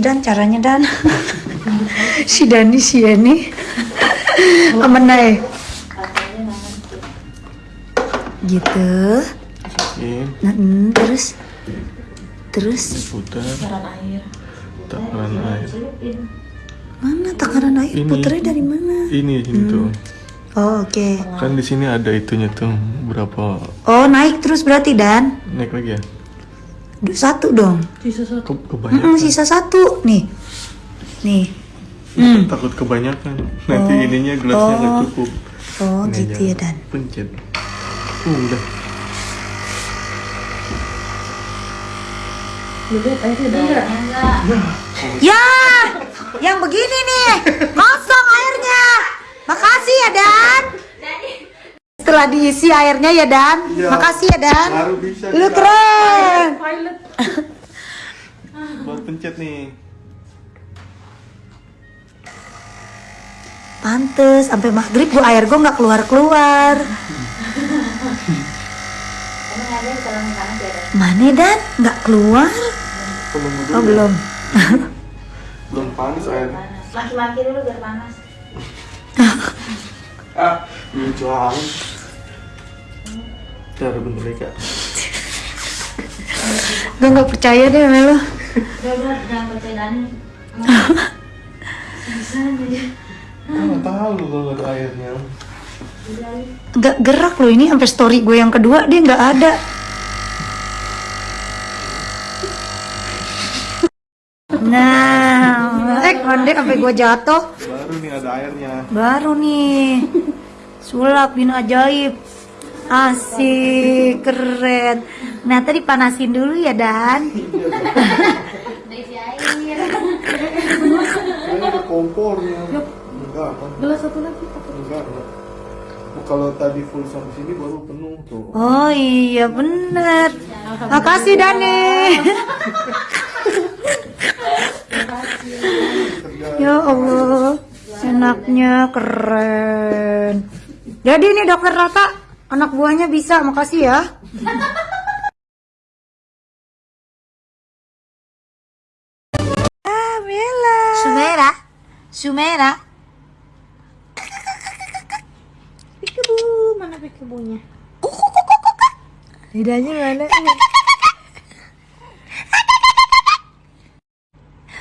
Dan caranya Dan. si Dani si ini. Amenai. Gitu. Nah, hmm, terus terus putar. Takaran air. mana takaran air Ini. dari mana? Ini sini tuh. Oh, oke. Kan di sini ada itunya tuh. Berapa Oh, naik terus berarti Dan. naik lagi ya? Satu dong. Ke, Mm-mm, kebanyakan. sisa satu nih. Nih. Takut kebanyakan. Nanti ininya gelasnya nggak cukup. Oh, Ini gitu ya Dan. Pencet. Uh, udah. Ya, yang begini nih, kosong airnya. Makasih ya Dan. Setelah diisi airnya ya Dan. Iya. Makasih ya Dan. Baru bisa. Lu keren. Buat pencet nih. Pantes, sampai maghrib gua air gua nggak keluar keluar. Mana Dan? Nggak keluar? Belum. Oh belum. Belum panas air. Maki-maki dulu biar panas. Ah, lucu bener ya kak. Gue nggak percaya deh sama lo. Udah jangan percaya Dani. Bisa aja. Nggak tahu kalau nggak ada airnya. Nggak gerak loh ini sampai story gue yang kedua dia nggak ada. Nah, eh kondek sampai gue jatuh. Baru nih ada airnya. Baru nih sulap bin ajaib. Asik, keren. Nah tadi panasin dulu ya Dan. Udah isi air. Ada kompornya. Enggak? Gelas satu lagi. Enggak, enggak. Kalau tadi full sampai sini baru penuh tuh. Oh iya bener. Makasih Dani. ya Allah, enaknya keren. Jadi ini dokter Rata, anak buahnya bisa. Makasih ya. Ah, Bella. Sumera, Sumera. Pikebu, mana pikebunya? Lidahnya mana?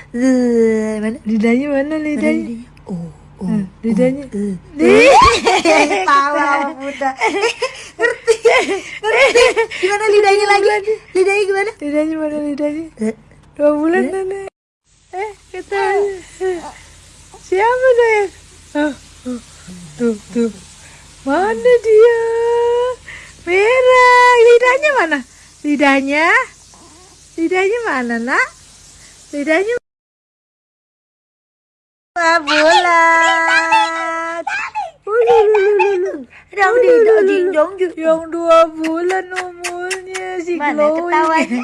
Eh, mana? Lidahnya mana lidahnya? Oh, oh, lidahnya. Tawa muda. Ngerti, ngerti. Gimana lidahnya lagi? Lidahnya gimana? Lidahnya mana lidahnya? Dua bulan nenek. Eh, katanya. Siapa saya? Oh, oh, tuh, tuh. Mana dia? Merah. Lidahnya mana? Lidahnya? Lidahnya mana, nak? Lidahnya dua bulan. Ululululu. Dong di dong di dong di. Yang dua bulan umurnya si Mana glowing. ketawanya?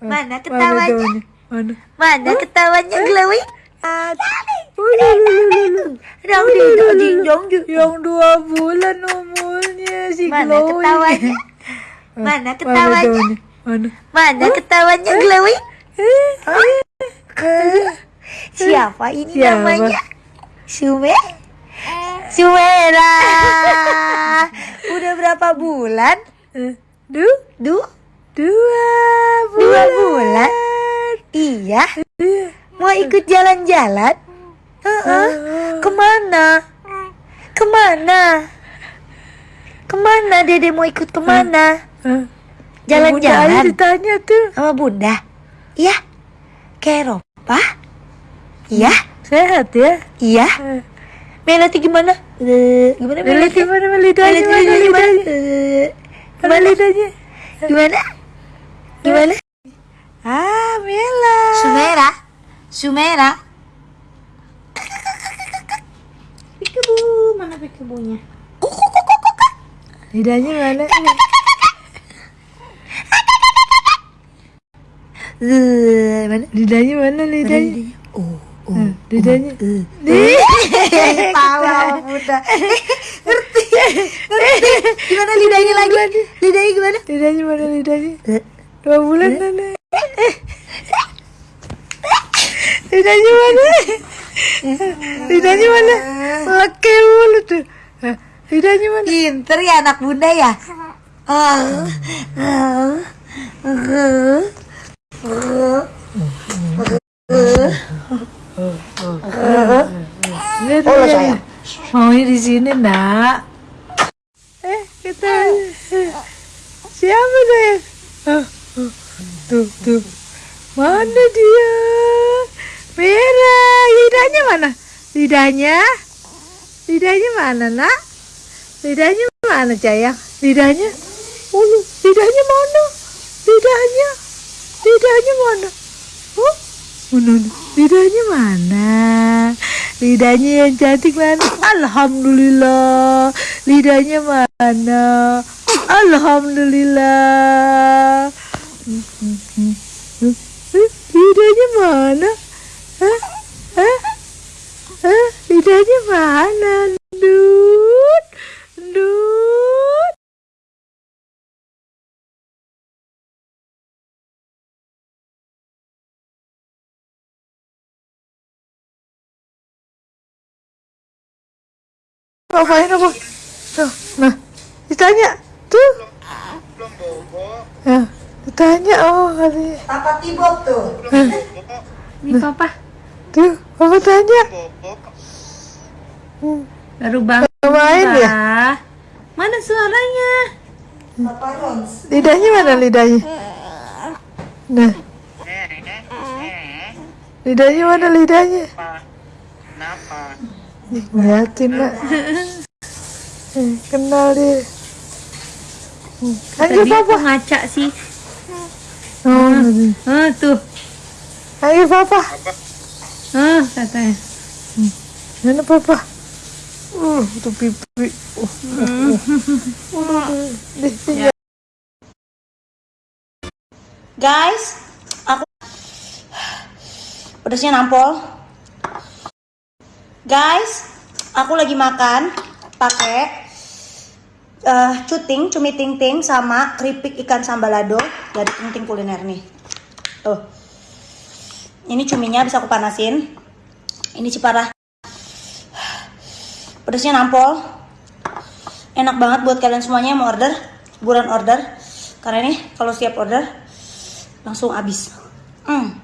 Mana ketawanya? daunnya? Mana? Mana ketawanya glowing? Ululululu. Dong di dong di dong di. Yang dua bulan umurnya si Mana glowing. ketawanya? Mana ketawanya? daunnya? Mana? Mana ketawanya glowing? Siapa ini Siapa? namanya? Sume? Sumera. Udah berapa bulan? Eh, Du? Du? Dua bulan. Dua bulan? Iya. Iya. Mau ikut jalan-jalan? Heeh. Ke mana? Ke mana? Ke mana dede mau ikut ke mana? Jalan-jalan ditanya tuh. sama bunda? Iya. Ke Eropa? Iya. Sehat ya? Iya. Eh, Melati gimana? Eh, gimana Lihat Melati? gimana? Melati Mana gimana? lidahnya? Eh, Mana lidahnya? Gimana? Gimana? Ah, Mela. Sumera. Sumera. Pikebu, mana pikebunya? Lidahnya mana? Mana? Lidahnya mana lidahnya? Oh, Eh, Lidahnya. Tawa muda. Ngerti. Ngerti. Gimana lidahnya lagi? Lidahnya gimana? Lidahnya mana lidahnya? Dua bulan nenek. lidahnya mana lidahnya mana oke mulu tuh lidahnya mana Pinter ya anak bunda ya. Ah, ah, ah, ah. Lihat, lihat. Maunya di sini nak. Eh kita siapa sayang oh, oh. tuh tuh. Mana dia? Merah. Lidahnya mana? Lidahnya? Lidahnya mana nak? Lidahnya mana sayang lidahnya? Ulu, lidahnya mana? Lidahnya? Lidahnya mana? Oh mana lidahnya mana lidahnya yang cantik mana alhamdulillah lidahnya mana alhamdulillah lidahnya mana Hah? Hah? Hah? lidahnya mana Dut Ngapain apa? Tuh, nah, ditanya. Tuh. Ya, ditanya. Oh, katanya. Apa tibok tuh? Ini papa Tuh, apa tanya? baru bangun. Main ya? Mana suaranya? Papa Rons. Lidahnya mana lidahnya? Nah. Lidahnya mana lidahnya? Ih, Ngeliatin nak. Kenal dia. Panggil Tadi papa. ngaca sih. Oh, tadi. Ah, tuh. Panggil papa. Ah, katanya. Mana papa? Uh, itu pipi. Uh, uh, uh. Deh, deh, Guys, aku pedasnya nampol. Guys, aku lagi makan pakai eh cuting, cumi ting ting sama keripik ikan sambalado dari ting ting kuliner nih. Tuh. Ini cuminya bisa aku panasin. Ini ciparah. Pedasnya nampol. Enak banget buat kalian semuanya yang mau order, buruan order. Karena ini kalau siap order langsung habis. Hmm.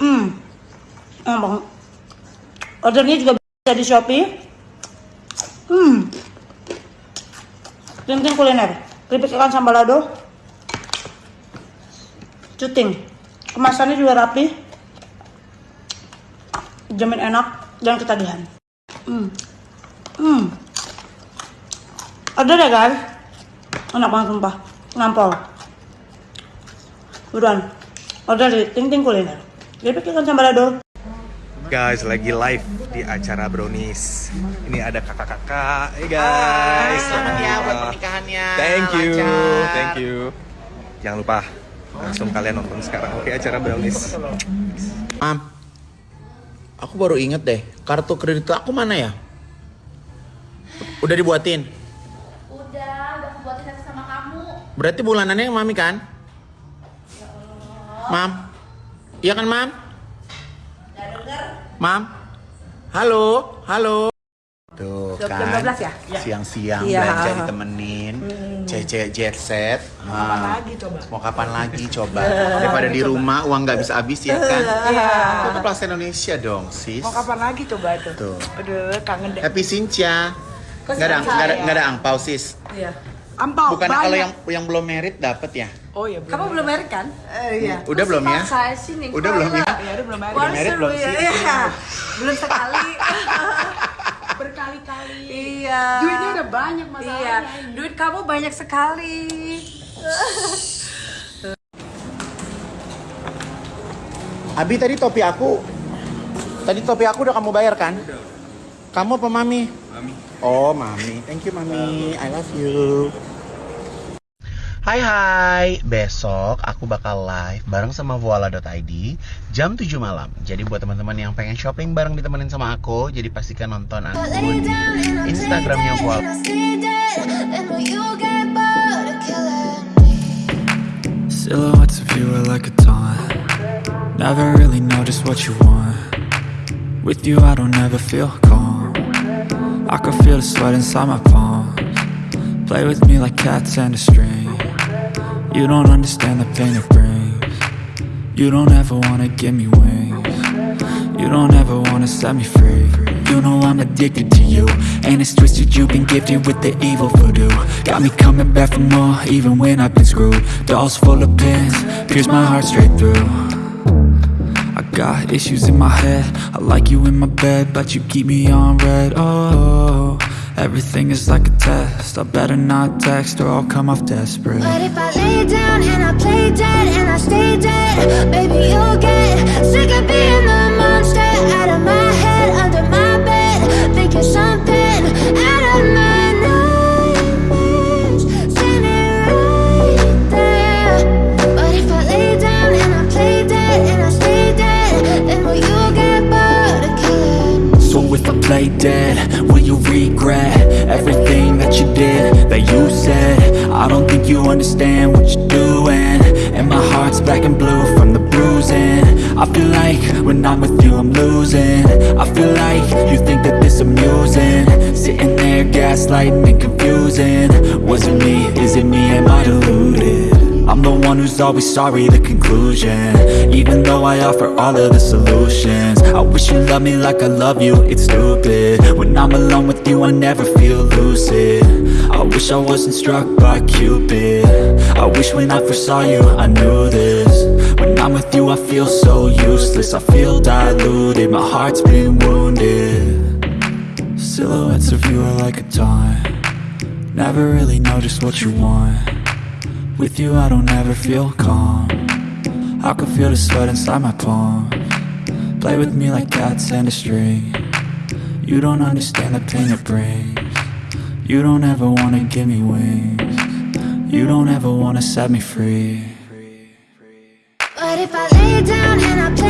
Hmm. Banget. Ordernya juga di Shopee. Hmm. Ting-ting kuliner. Keripik ikan sambalado. Cuting. Kemasannya juga rapi. Jamin enak dan ketagihan. Hmm. Hmm. Order ya guys. Enak banget sumpah. Ngampol. Buruan. Order di Ting Ting Kuliner. Keripik ikan sambalado. Guys, lagi live di acara Brownies. Ini ada kakak-kakak. Hey guys, Selamat ya buat pernikahannya. Thank you, Lancar. thank you. Jangan lupa langsung kalian nonton sekarang. Oke, acara Brownies. Mam, aku baru inget deh, kartu kredit aku mana ya? Udah dibuatin? Udah, udah aku buatin sama kamu. Berarti bulanannya yang mami kan? Mam, iya kan mam? Mam, halo, halo. Tuh kan, siang-siang Iya. belanja ditemenin, cece jet set. Mau kapan lagi coba? Mau kapan lagi coba? Daripada di rumah uang nggak bisa habis ya kan? Iya. Itu Plaza Indonesia dong, sis. Mau kapan lagi coba tuh? Tuh. Aduh, kangen deh. Happy Sincha. Nggak ada, nggak ada, nggak ada angpau sis. Iya. Ampau, Bukan banyak. kalau yang yang belum merit dapat ya? Oh iya, belum. Kamu belum merit kan? Eh, iya. Udah belum ya? Saya sih nih. Udah belum ya? Ya, udah belum merit. Udah merit belum sih? Iya. Belum sekali. Berkali-kali. iya. Duitnya udah banyak Iya. masalahnya. Duit kamu banyak sekali. Abi tadi topi aku Tadi topi aku udah kamu bayar kan? Kamu apa mami? Mami. Oh, mami. Thank you mami. I love you. Hai hai, besok aku bakal live bareng sama voila.id jam 7 malam. Jadi buat teman-teman yang pengen shopping bareng ditemenin sama aku, jadi pastikan nonton aku di Instagramnya voila. Silhouettes of you are like a taunt. Never really know just what you want. With you I don't ever feel calm I can feel the sweat inside my palms. Play with me like cats and a string. You don't understand the pain it brings. You don't ever wanna give me wings. You don't ever wanna set me free. You know I'm addicted to you And it's twisted. You've been gifted with the evil voodoo. Got me coming back for more even when I've been screwed. Dolls full of pins, pierce my heart straight through. I got issues in my head. I like you in my bed But you keep me on red. Oh, everything is like a test. I better not text or I'll come off desperate. But if I lay down and I play dead and I stay dead, baby, you'll get sick of being the monster out of my head, under my bed, thinking something Play dead, will you regret everything that you did, that you said? I don't think you understand what you're doing. And my heart's black and blue from the bruising. I feel like when I'm with you I'm losing. I feel like you think that this amusing. Sitting there gaslighting and confusing. Was it me, is it me, am I deluded? I'm the one who's always sorry, the conclusion. Even though I offer all of the solutions. I wish you loved me like I love you, it's stupid. When I'm alone with you, I never feel lucid. I wish I wasn't struck by Cupid. I wish when I first saw you, I knew this. When I'm with you, I feel so useless. I feel diluted, my heart's been wounded. Silhouettes of you are like a taunt. Never really know just what you want with you I don't ever feel calm. I can feel the sweat inside my palm. Play with me like cats and a string. You don't understand the pain it brings. You don't ever wanna give me wings. You don't ever wanna set me free. But if I lay down and I play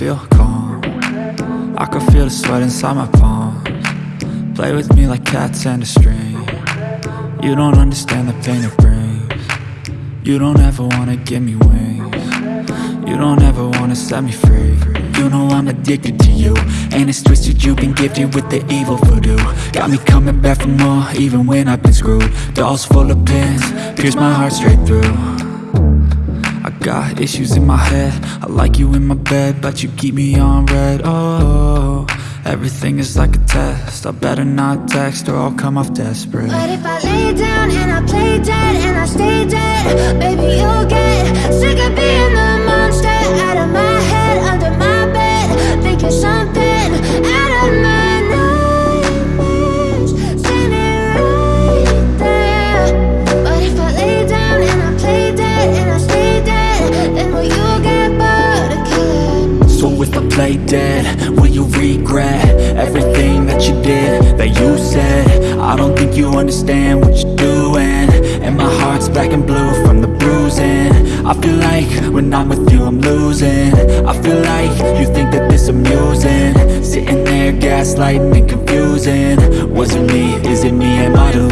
feel calm. I can feel the sweat inside my palms. Play with me like cats and a string. You don't understand the pain it brings. You don't ever wanna give me wings. You don't ever wanna set me free. You know I'm addicted to you. And it's twisted you've been gifted with the evil voodoo. Got me coming back for more even when I've been screwed. Dolls full of pins, pierce my heart straight through got issues in my head. I like you in my bed But you keep me on red. Oh, everything is like a test. I better not text or I'll come off desperate. But if I lay down and I play dead and I stay dead, baby, you'll get sick of being the play dead, will you regret everything that you did, that you said? I don't think you understand what you're doing. And my heart's black and blue from the bruising. I feel like when I'm with you I'm losing. I feel like you think that this amusing. Sitting there gaslighting and confusing. Was it me, is it me, am I deluded?